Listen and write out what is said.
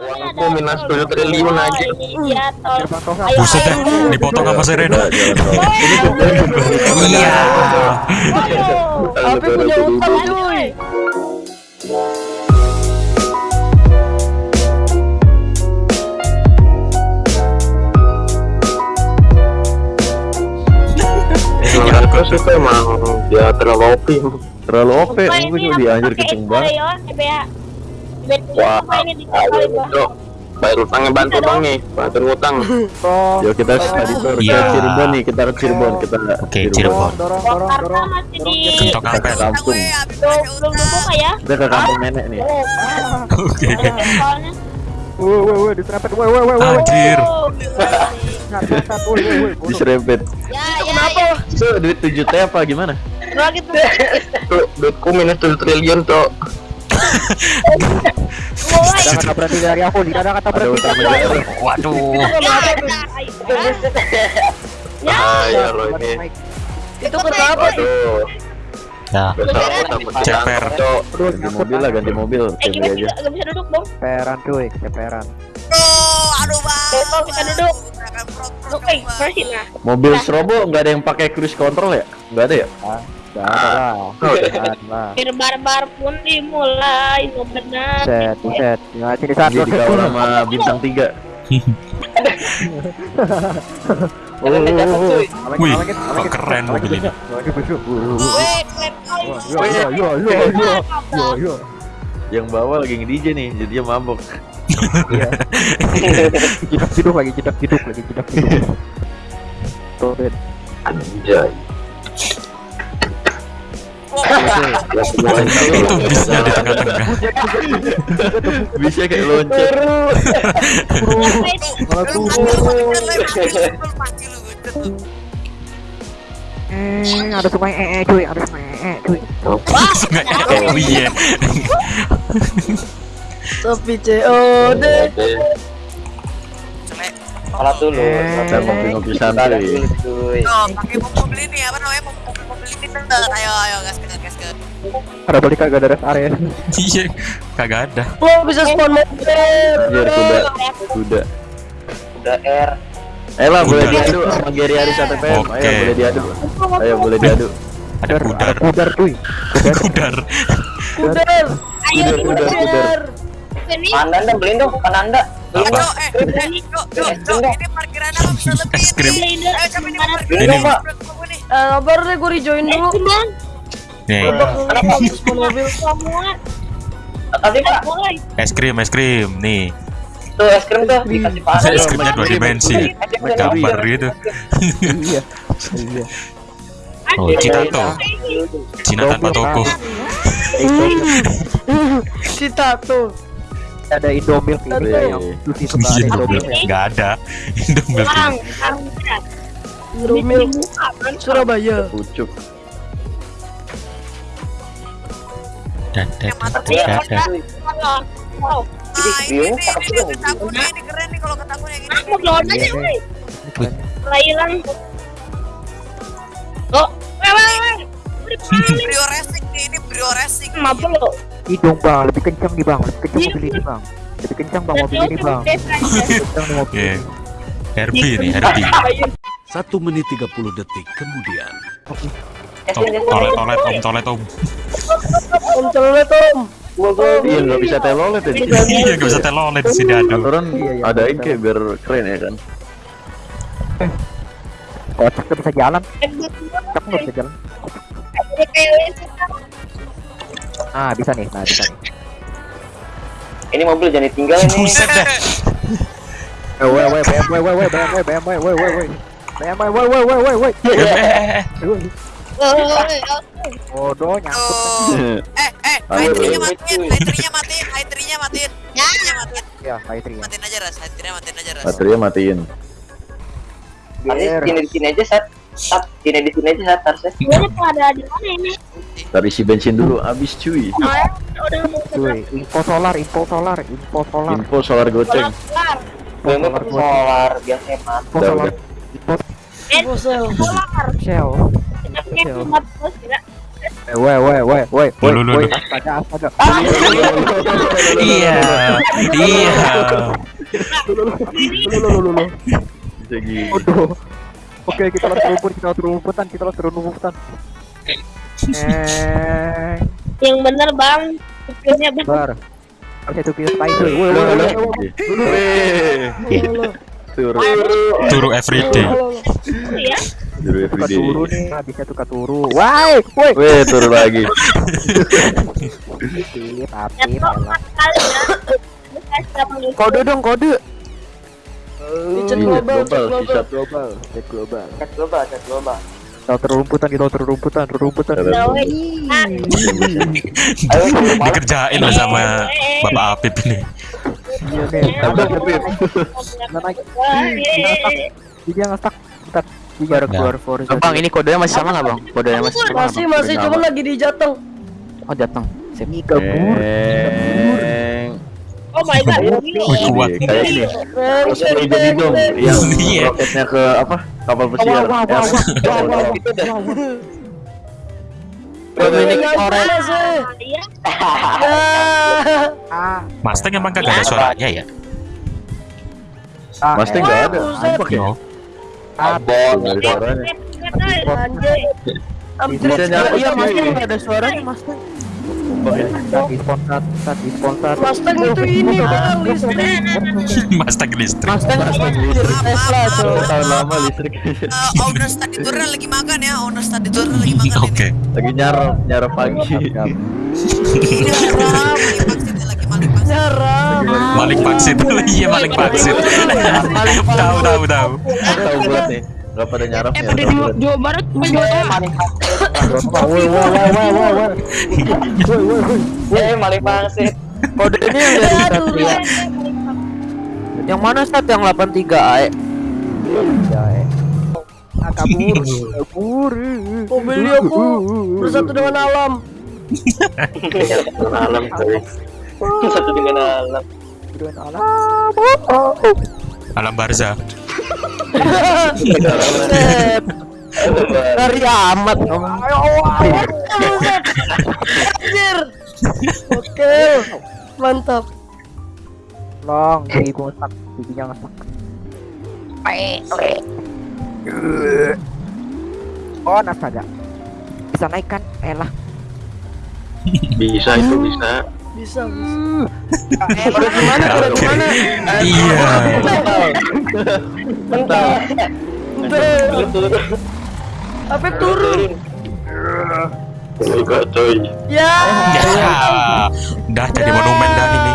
Uangku minus 7 triliun aja. Iya, tol. Ayo, Buset ayo. dipotong sama Serena. Iya. Tapi punya utang cuy. Emang dia terlalu OP. Terlalu OP, juga aku anjir kenceng banget. Wah, ayo bro. Bayar utangnya bantu dong nih, bantu utang. Yo kita tadi tuh Iya. ke Cirebon nih, kita ke Cirebon, kita Oke, Cirebon. dorong dorong Jakarta dorong masih di Kentok kampet. Kampung. belum dibuka ya. Kita ke kampung nenek nih. Oke. Woi woi woi diserempet woi woi woi woi Anjir. Oh. Diserempet. Ya, ya. Itu duit 7 T apa gimana? Lagi tuh. Tuh, duitku minus 7 triliun, Cok. Kata berhenti dari aku, ada kata berhenti dari aku. Waduh. Ya. Ya, lo ini. itu tuh? Ya. besar aku dapat Ceper. Ganti mobil lah, ganti mobil. Eh, kita aja. nggak bisa duduk dong. Ceperan cuy, ceperan. aduh bang. Kita duduk. Oke, nah. Mobil Strobo nggak ada yang pakai cruise control ya? Nggak ada ya? Gak ada lah. Oh, Gak ada lah. Bir barbar pun dimulai, no benar. Buset, buset. Ya, sini saat Dia dikawal sama bintang 3 Oh, oh, oh, oh. Wih, kok keren mobil ini. Weh, klep kali. Yo yo yo yo yo yo yo. Yang bawa lagi nge-DJ nih, jadi dia mabok. Iya. Jedak jeduk lagi, jedak jeduk lagi, jedak jeduk. Tuh. Anjay. Ya, Itu bisnya di tengah-tengah. Bisa kayak loncat. Eh, ada sungai ee eh, cuy, ada sungai ee cuy. Sungai oh iya. Tapi COD. Salah dulu Kita ngopi-ngopi santai. Tuh, pakai mobil ini apa namanya? Mobil Ayo ayo gas gas gas gas. Ada balik kagak ada rest area. Iya. Kagak ada. Lo bisa spawn mobil Anjir, kuda. Kuda. Udah R Eh lah, boleh Kuda. diadu sama Gary Aris ATPM. Ayo, boleh diadu. Ayo, boleh diadu. Ada kudar. Kudar cuy. Kudar. Kudar Ayo, Kudar, kudar, Pananda beliin dong Pananda Eh, Apa? Cok, eh, eh, Cok, Cok, Cok, ini parkiran apa bisa lebih Es krim. ini? Blender. Ayo, siapa ini parkiran Ini. Eh sabar deh gue rejoin dulu Bang, Nih, mobil semua Tadi pak mulai. es krim, es krim. Nih, Tuh es krim tuh Dikasih panas es krimnya dua dimensi. Gambar gitu. Iya. Iya. Oh, Citato. Cina tanpa toko. Cita tuh Ada Indomilk ini Iya. yang Iya, Indomilk. Nggak ada. Indomilk. Dibuka, kan? Surabaya Pucuk. Dan dan dan Iya, down aja, Iya. Lahiran. Oh, Brio racing nih, ini brio racing. Kenapa lo? Hidung bang, lebih kencang nih bang, lebih kencang mobil ini bang. Lebih kencang bang mobil ini bang. Lebih kencang nih mobil. Oke. Herbie nih, Herbie. Satu menit 30 detik kemudian. Tom, tolet, tolet, om, tolet, om. Om celet om Gua gua Iya, nggak bisa telolet ya. Iya, gak bisa telolet di sini aduh. Aturan Iya, iya, adain kayak biar keren ya kan. Kocak nggak bisa jalan, kocak nggak bisa jalan. Ah bisa nih, nah bisa nih. Ini mobil jangan ditinggal ini Buset dah. Eh, woi woi BMW woi woi BMW BMW woi woi woi. BMW woi woi woi woi woi. Eh, eh. Bodoh nyangkut. Eh, eh, hydrinya ayo. matiin, matiin, hydrinya matiin. Hydrinya matiin. Ya, Pak Itri ya. Matiin aja ras, hydrinya matiin aja ras. Baterainya matiin. Sini di sini aja sat Sat sini di sini aja sat harusnya Gue ada di mana ini? Tarik isi bensin dulu, habis cuy. Mau ke Cuy, info solar, info solar, info solar, Info solar goceng. solar biar hemat solar, Eh, ya. Woi, woi, woi, woi, woi, woi, lu. astaga, astaga. Iya, iya. Oke, kita langsung rumput, kita langsung rumputan, kita langsung rumputan. Eh, Yang bener bang. Bar. Harus itu kita spider. Woi, woi, woi, woi, woi. Turu. Turu everyday. ya. Turu everyday. turu nih, habisnya tukar turu. Woi, woi. Weh, turu lagi. Tapi, Ya ya. Kode dong, kode. Chat global, chat global. global, chat global. Chat global, chat global. Kita terumputan, kita terumputan, terumputan. Ya, woi. Ah. Dikerjain sama Bapak Apip ini. Iya. Nah. Wah, iya. Dia ngestak. Bentar. Dia baru keluar Forza. Bang, ini kodenya masih sama nggak bang? Kodenya masih sama Masih masih cuma lagi di jatuh. Oh datang. Sip. Ini kabur. Oh my god. Ini. Kuat. Kayak ini. Yang roketnya ke apa? Kapal pesiar. Wah, wah, wah, wah, wah, wah, Sih? Iya. Ah, Mustang emang kagak ada suaranya ya? ah, Mustang eh, nggak ada. Apa ya? No. Abon Bisa nyala. Iya, Mustang nggak ada suaranya, Mustang. Tadi sponsor, tadi sponsor. Mustang itu ini listrik. Mustang listrik. Mustang Tesla tuh. Tahun lama listrik. Eh, owner study tour lagi makan ya, owner study tour lagi makan Oke. Lagi nyarap, nyarap pagi. ini. Maling vaksin. Iya maling vaksin. Tahu tahu tahu. Tahu buat nih. Gak pada nyarap ya. Di Jawa Barat Maling Woi, woi, woi, woi, woi, woi. Woi, woi, woi. Eh, maling pangsit. Kodenya yang dari Aduh, Satria. Yang mana stat yang 83 AE? Ya, eh. Ah, kabur, kabur. Mobil aku bersatu dengan alam. Alam coy. Satu dengan alam. Dengan alam. Oh. Alam Barza. Ngeri amat. Buset. Anjir. Oke. Mantap. Long, gigi gua ngesak, giginya ngesak. Oh, nasaga. Bisa naik kan? Elah. Bisa itu bisa. Bisa bisa. Udah gimana? Udah gimana? Iya. Bentar. Turun. Apa turun? Enggak coy. Ya. Ya. Udah jadi monumen dah ini.